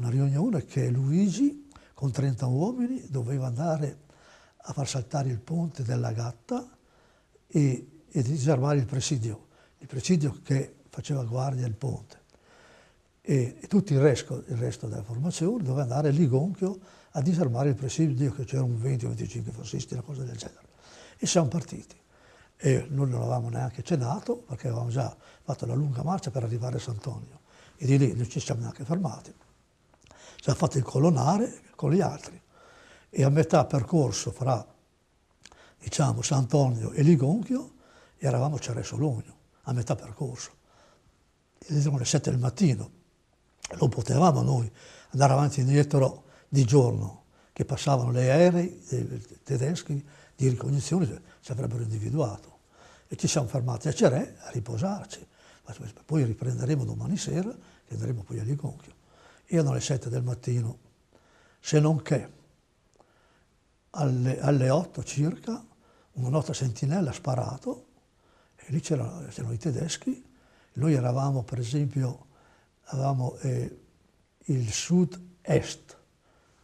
una riunione che Luigi con 30 uomini doveva andare a far saltare il ponte della Gatta e, e disarmare il presidio, il presidio che faceva guardia al ponte. E, e tutto il resto, il resto, della formazione doveva andare a Ligonchio a disarmare il presidio, che c'erano 20 o 25 fascisti, una cosa del genere. E siamo partiti. E noi non avevamo neanche cenato perché avevamo già fatto la lunga marcia per arrivare a Sant'Antonio e di lì non ci siamo neanche fermati. Ci hanno fatto il colonnare con gli altri e a metà percorso fra diciamo Sant'Antonio e Ligonchio eravamo a Ceresologno, a metà percorso. Erano le 7 del mattino, non potevamo noi andare avanti e indietro di giorno, che passavano le aerei tedeschi di ricognizione, ci avrebbero individuato. E ci siamo fermati a Cerè a riposarci. Poi riprenderemo domani sera e andremo poi a Ligonchio. Erano le 7 del mattino, se non che alle, alle 8 circa una nostra sentinella ha sparato e lì c'erano, i tedeschi. Noi eravamo, per esempio, avevamo eh, il sud-est,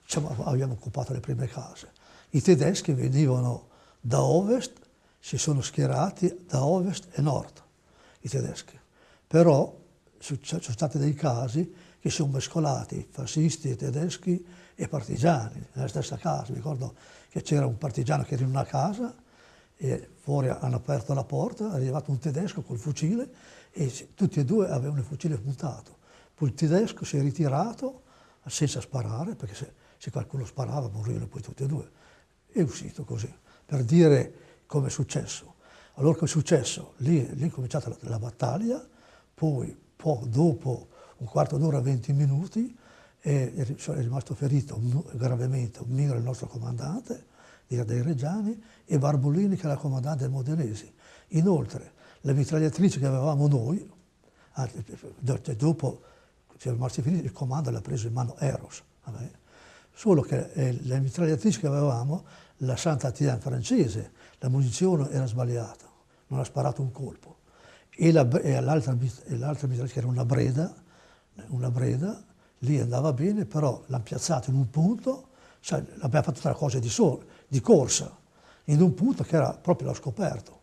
diciamo, abbiamo occupato le prime case. I tedeschi venivano da ovest, si sono schierati da ovest e nord, i tedeschi. Però ci sono stati dei casi che sono mescolati fascisti tedeschi e partigiani nella stessa casa. Mi ricordo che c'era un partigiano che era in una casa e fuori hanno aperto la porta, è arrivato un tedesco col fucile e tutti e due avevano il fucile puntato. Poi il tedesco si è ritirato senza sparare, perché se, se qualcuno sparava morivano poi tutti e due. È uscito così, per dire come è successo. Allora cosa è successo? Lì, lì è cominciata la, la battaglia, poi poco dopo un quarto d'ora, 20 minuti, è, è rimasto ferito gravemente un migro il nostro comandante, dei Reggiani, e Barbolini che era comandante del Modenesi. Inoltre, le mitragliatrici che avevamo noi, dopo siamo rimasti feriti, il comando l'ha preso in mano Eros. Solo che eh, le mitragliatrici che avevamo, la Santa Tian francese, la munizione era sbagliata, non ha sparato un colpo. E l'altra mitragliatrice che era una Breda, una Breda, lì andava bene, però l'hanno piazzato in un punto, cioè, abbiamo fatto tre cose di, so, di corsa, in un punto che era proprio l'ho scoperto.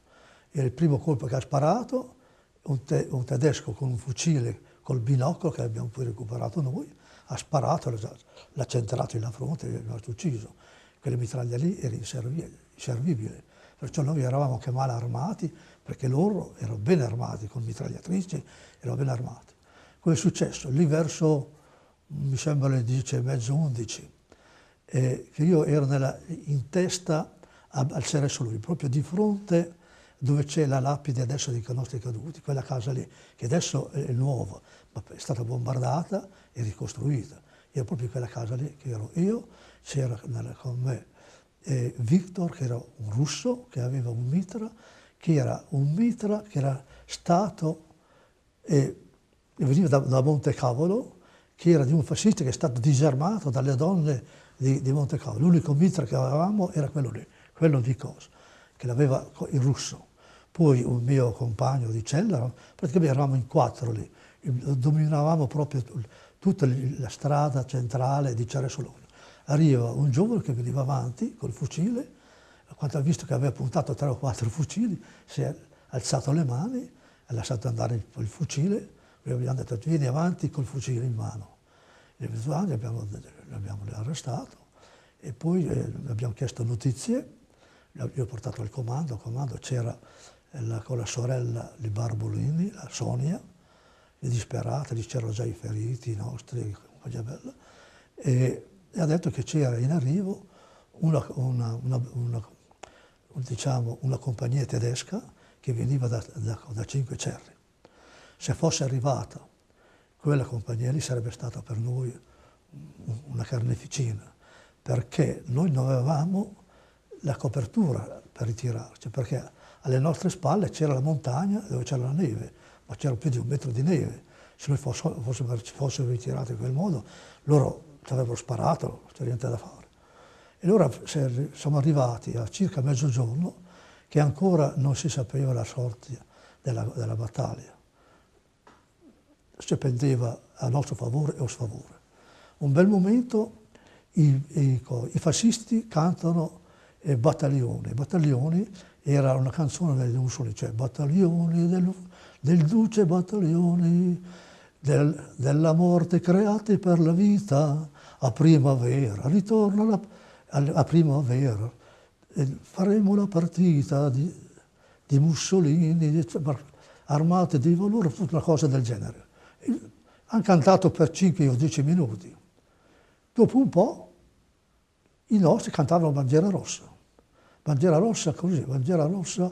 Era il primo colpo che ha sparato, un, te, un tedesco con un fucile col binocolo che abbiamo poi recuperato noi, ha sparato, l'ha centrato in fronte e l'ha ucciso. Quelle mitraglia lì era inservibile. Perciò noi eravamo anche male armati, perché loro erano ben armati, con mitragliatrici, erano ben armati. Cosa è successo? Lì verso, mi sembra le 10 e mezzo, 11, eh, che io ero nella, in testa al Cereso lui, proprio di fronte dove c'è la lapide adesso dei nostri caduti, quella casa lì, che adesso è nuova, ma è stata bombardata e ricostruita. Ero proprio quella casa lì che ero io, c'era con me eh, Victor, che era un russo, che aveva un mitra, che era un mitra che era stato eh, veniva da, da Montecavolo, che era di un fascista che è stato disarmato dalle donne di, di Montecavolo. L'unico mitra che avevamo era quello lì, quello di Cos, che l'aveva il russo. Poi un mio compagno di cella, praticamente eravamo in quattro lì, dominavamo proprio tutta la strada centrale di Ceresolone. Arriva un giovane che veniva avanti col fucile, quando ha visto che aveva puntato tre o quattro fucili, si è alzato le mani, ha lasciato andare il, il fucile, abbiamo detto vieni avanti col fucile in mano. E abbiamo, l'abbiamo arrestato. E poi eh, abbiamo chiesto notizie, gli ho portato al comando, al comando c'era eh, con la sorella di Barbolini, la Sonia, disperata, lì c'erano già i feriti, nostri, bella, e, e ha detto che c'era in arrivo una, una, una, diciamo, una, compagnia tedesca che veniva da, da, da Cinque Cerri se fosse arrivata quella compagnia lì sarebbe stata per noi una carneficina, perché noi non avevamo la copertura per ritirarci, perché alle nostre spalle c'era la montagna dove c'era la neve, ma c'era più di un metro di neve. Se noi fossimo, fossimo, fossimo ritirati in quel modo, loro ci avrebbero sparato, non c'è niente da fare. E allora siamo arrivati a circa mezzogiorno che ancora non si sapeva la sorte della, della battaglia si pendeva a nostro favore o sfavore. un bel momento i, i, i fascisti cantano eh, Battaglioni. Battaglioni era una canzone degli Mussolini, cioè Battaglioni del, del duce Battaglioni del, della morte creati per la vita a primavera, ritorna a, a primavera, e faremo la partita di, di Mussolini, armate di valore, una cosa del genere. Hanno cantato per 5 o 10 minuti. Dopo un po' i nostri cantavano Bandiera Rossa. Bandiera Rossa così, Bandiera Rossa,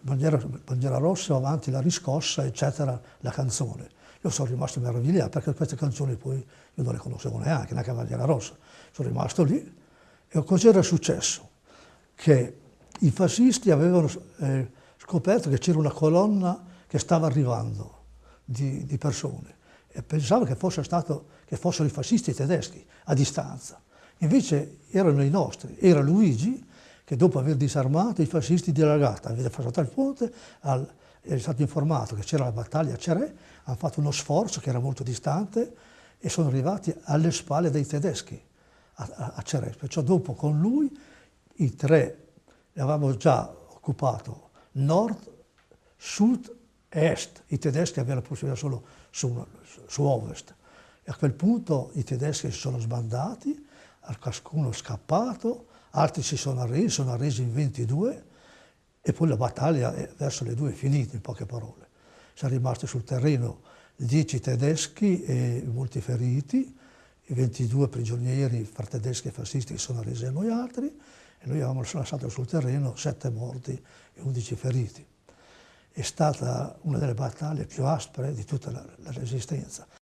bandiera, bandiera Rossa, avanti la riscossa, eccetera, la canzone. Io sono rimasto meravigliato perché queste canzoni poi io non le conoscevo neanche, neanche Bandiera Rossa. Sono rimasto lì e cos'era successo? Che i fascisti avevano eh, scoperto che c'era una colonna che stava arrivando di, di persone e pensavo che, fosse stato, che fossero i fascisti tedeschi a distanza. Invece erano i nostri, era Luigi che dopo aver disarmato i fascisti di Lagata, aveva passato il ponte, al, è stato informato che c'era la battaglia a Cerè, hanno fatto uno sforzo che era molto distante e sono arrivati alle spalle dei tedeschi a, a, a Cerè. Perciò dopo con lui i tre avevamo già occupato nord, sud est. I tedeschi avevano la possibilità solo su, su ovest. E a quel punto i tedeschi si sono sbandati, cascuno scappato, altri si sono arresi, sono arresi in 22 e poi la battaglia verso le due è finita in poche parole. Sono rimasti sul terreno 10 tedeschi e molti feriti, i 22 prigionieri fra tedeschi e fascisti che sono arresi a noi altri e noi avevamo lasciato sul terreno 7 morti e 11 feriti. È stata una delle battaglie più aspre di tutta la, la resistenza.